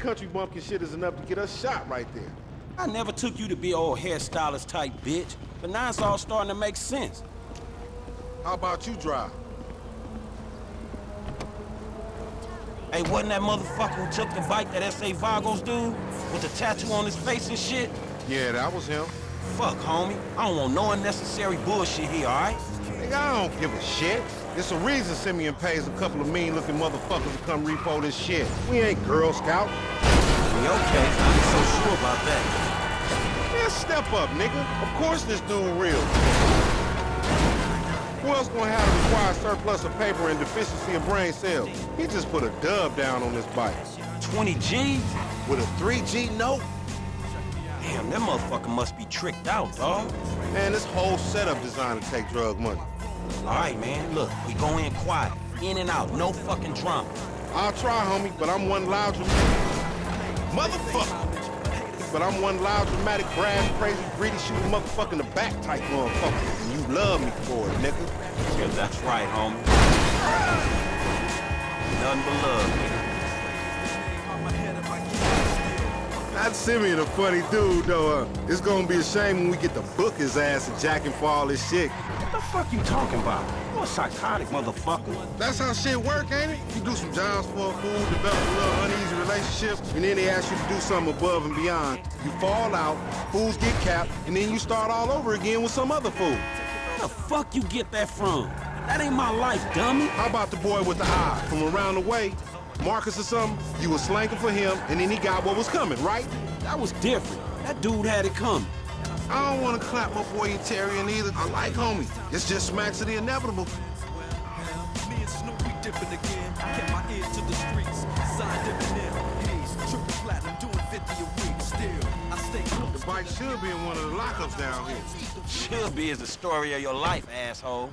country bumpkin shit is enough to get us shot right there. I never took you to be old hairstylist type bitch, but now it's all starting to make sense. How about you drive? Hey, wasn't that motherfucker who took the bike that S.A. Vagos dude? With the tattoo on his face and shit? Yeah, that was him. Fuck, homie. I don't want no unnecessary bullshit here, alright? Nigga, I don't give a shit. It's a reason Simeon pays a couple of mean-looking motherfuckers to come repo this shit. We ain't Girl Scouts. Yeah, okay. I ain't so sure about that. Man, step up, nigga. Of course this dude real. Who else gonna have a required surplus of paper and deficiency of brain cells? He just put a dub down on this bike. 20 G's? With a 3G note? Damn, that motherfucker must be tricked out, dog. Man, this whole setup designed to take drug money. All right, man, look, we go in quiet. In and out, no fucking drama. I'll try, homie, but I'm one loud dramatic... Motherfucker! But I'm one loud, dramatic, brass, crazy, greedy, shooting motherfucker in the back type motherfucker. And you love me for it, nigga. Yeah, that's right, homie. Nothing but love, nigga. That Simeon a funny dude, though. Uh, it's gonna be a shame when we get to book his ass and jack him for all this shit. What the fuck you talking about? You a psychotic motherfucker. That's how shit work, ain't it? You do some jobs for a fool, develop a little uneasy relationship, and then they ask you to do something above and beyond. You fall out, fools get capped, and then you start all over again with some other fool. Where the fuck you get that from? That ain't my life, dummy. How about the boy with the eye from around the way? Marcus or something? You was slanking for him, and then he got what was coming, right? That was different. That dude had it coming. I don't want to clap my boy Etarian either. I like homie. It's just smacks of the inevitable. Me and Snoopy dipping again. Kept my ear to the streets. Signed Eminem. Haze, triple platinum, doing 50 a week. Still, I stay close. The bike should be in one of the lockups down here. Should be is the story of your life, asshole.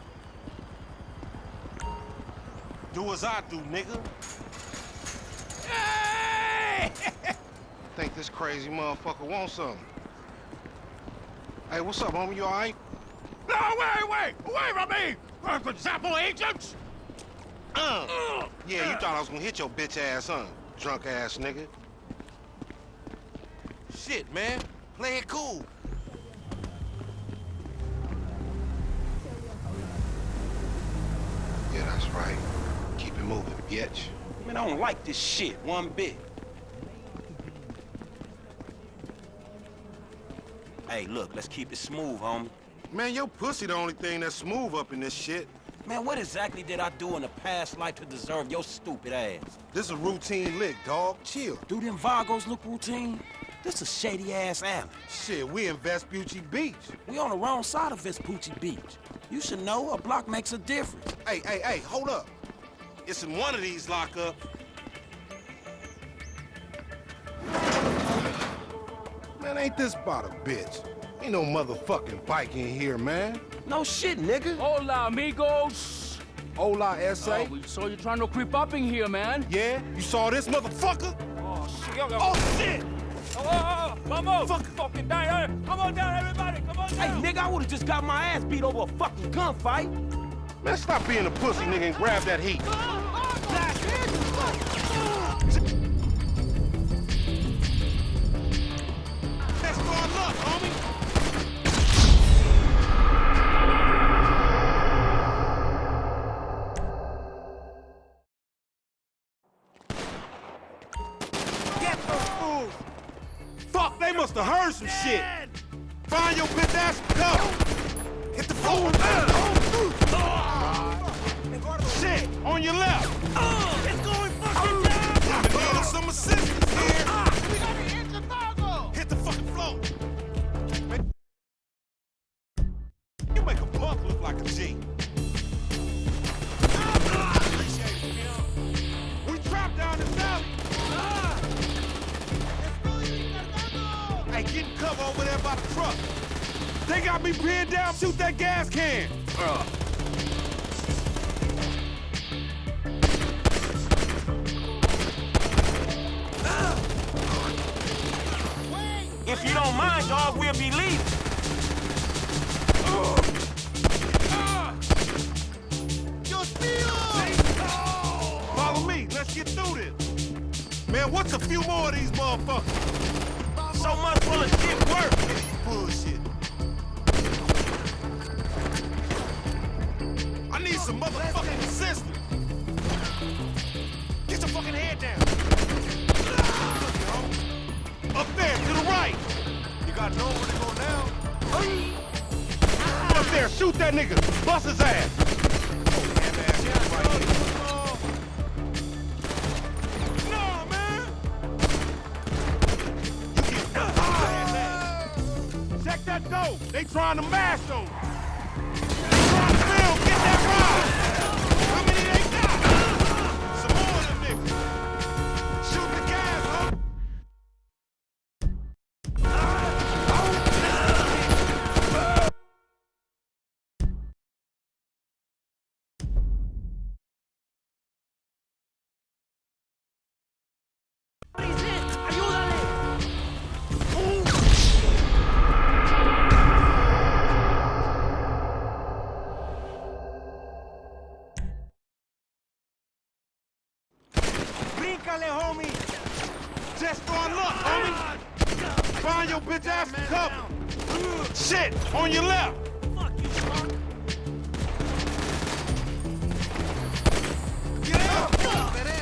Do as I do, nigga. Think this crazy motherfucker wants something. Hey, what's up, homie? You all right? No, wait, wait! Away from me! Uh, Gestapo agents! Uh. Yeah, you thought I was gonna hit your bitch ass, huh? Drunk ass nigga. Shit, man. Play it cool. Yeah, that's right. Keep it moving, bitch. Man, I don't like this shit one bit. Hey, look, let's keep it smooth, homie. Man, your pussy the only thing that's smooth up in this shit. Man, what exactly did I do in a past life to deserve your stupid ass? This a routine lick, dog. Chill. Do them Vagos look routine? This a shady-ass alley. Shit, we in Vespucci Beach. We on the wrong side of Vespucci Beach. You should know a block makes a difference. Hey, hey, hey, hold up. It's in one of these lockups. Man, ain't this about a bitch? Ain't no motherfucking bike in here, man. No shit, nigga. Hola, amigos. Hola, S.A. Oh, we saw you trying to creep up in here, man. Yeah? You saw this motherfucker? Oh, shit. Oh, shit! Oh, oh, oh, vamos! Fuck. Fucking down. Come on down, everybody. Come on down. Hey, nigga, I would've just got my ass beat over a fucking gunfight. Man, stop being a pussy, nigga, and grab that heat. That's they must have heard some shit. Find your bitch ass go. Hit the floor. Shit, on your left. Uh, it's going fucking oh. down! Need some assistance here. Uh, we gotta Hit the fucking floor. You make a punk look like a G. Uh, we trapped down this alley. Hey, get in cover over there by the truck. They got me pinned down. Shoot that gas can. If Follow me. Let's get through this. Man, what's a few more of these motherfuckers? So much of shit work. Bullshit. I need some motherfucking assistance. Get your fucking head down. Ah, up there, to the right. You got nowhere to go now. Up there, shoot that nigga. Bust his ass. Oh, no, They trying to mash on. They trying to film. Get that ride. Homie. Just for luck, homie. Find your bitch ass cover. Shit, on your left. Get up. Who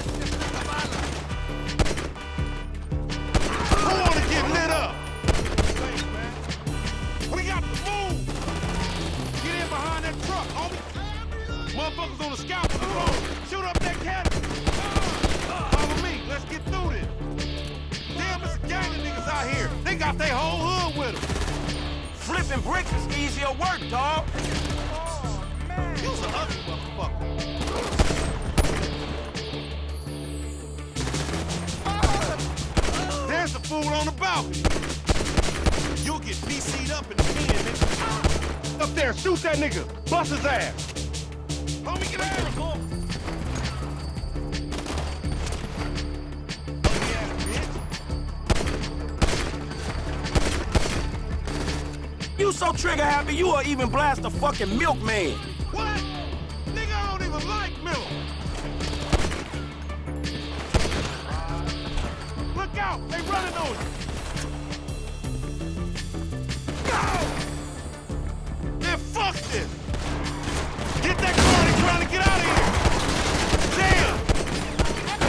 Easier work, dog. Ugly motherfucker. There's the fool on the balcony. You'll get PC'd up in the pen, nigga. Up there, shoot that nigga. Bust his ass. Homie, get out so trigger happy, you will even blast a fucking milkman. What? Nigga, I don't even like milk. Look out! They running on you. Go! Man, fuck this. Get that car. They trying to get out of here. Damn.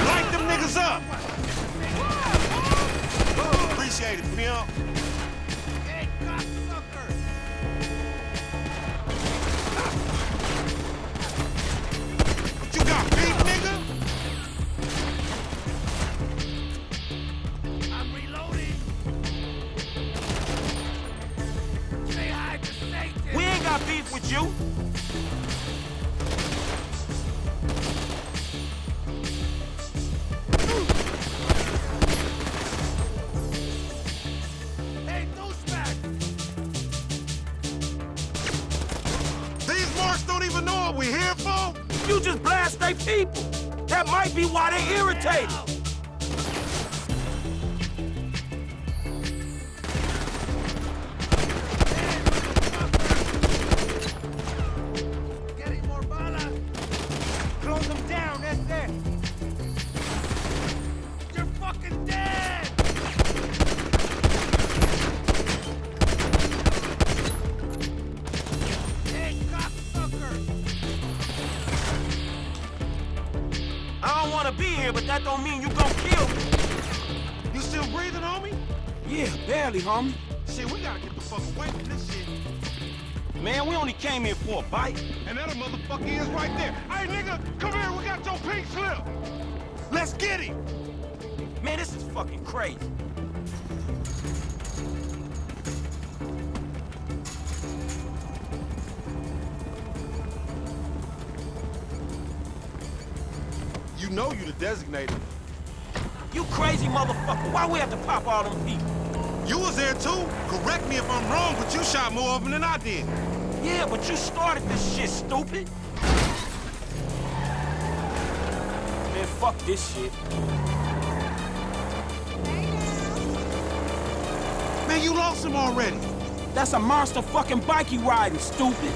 Light them niggas up. Appreciate it, pimp. Got beef with you. Hey. These marks don't even know what we here for. You just blast they people. That might be why they're irritated. That don't mean you gon' kill me. You still breathing, homie? Yeah, barely, homie. Shit, we gotta get the fuck away from this shit. Man, we only came here for a bite. And that a motherfucker is right there. Hey, nigga, come here. We got your pink slip. Let's get him. Man, this is fucking crazy. You know you the designated. You crazy motherfucker. Why we have to pop all them people? You was there too. Correct me if I'm wrong, but you shot more of them than I did. Yeah, but you started this shit, stupid. Man, fuck this shit. Man, you lost him already. That's a monster fucking bike you riding, stupid.